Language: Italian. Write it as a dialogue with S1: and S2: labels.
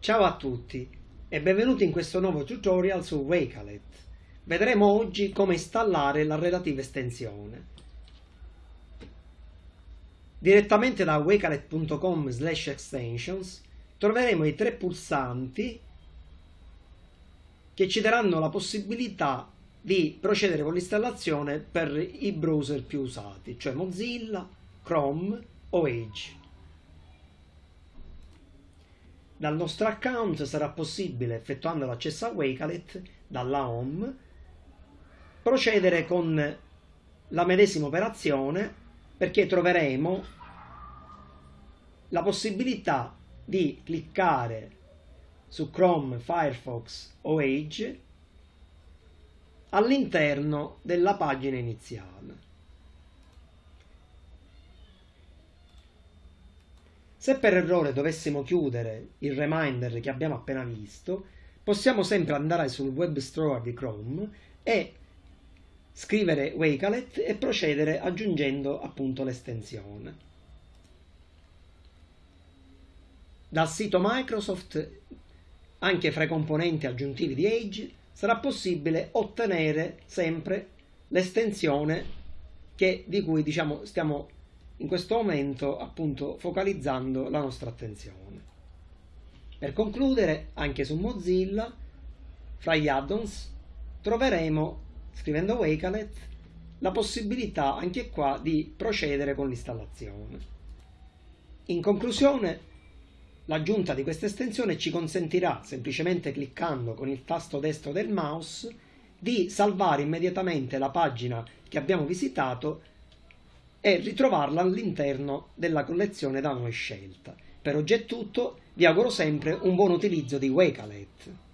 S1: Ciao a tutti e benvenuti in questo nuovo tutorial su Wakelet. Vedremo oggi come installare la relativa estensione. Direttamente da wakelet.com slash extensions troveremo i tre pulsanti che ci daranno la possibilità di procedere con l'installazione per i browser più usati, cioè Mozilla, Chrome o Edge. Dal nostro account sarà possibile, effettuando l'accesso a Wakelet dalla home, procedere con la medesima operazione perché troveremo la possibilità di cliccare su Chrome, Firefox o Edge all'interno della pagina iniziale. Se per errore dovessimo chiudere il reminder che abbiamo appena visto, possiamo sempre andare sul web store di Chrome e scrivere Wakelet e procedere aggiungendo appunto l'estensione. Dal sito Microsoft, anche fra i componenti aggiuntivi di Edge, sarà possibile ottenere sempre l'estensione di cui diciamo, stiamo in questo momento appunto focalizzando la nostra attenzione. Per concludere, anche su Mozilla, fra gli add-ons, troveremo, scrivendo Wakelet, la possibilità anche qua di procedere con l'installazione. In conclusione, l'aggiunta di questa estensione ci consentirà, semplicemente cliccando con il tasto destro del mouse, di salvare immediatamente la pagina che abbiamo visitato e ritrovarla all'interno della collezione da noi scelta. Per oggi è tutto, vi auguro sempre un buon utilizzo di Wakelet.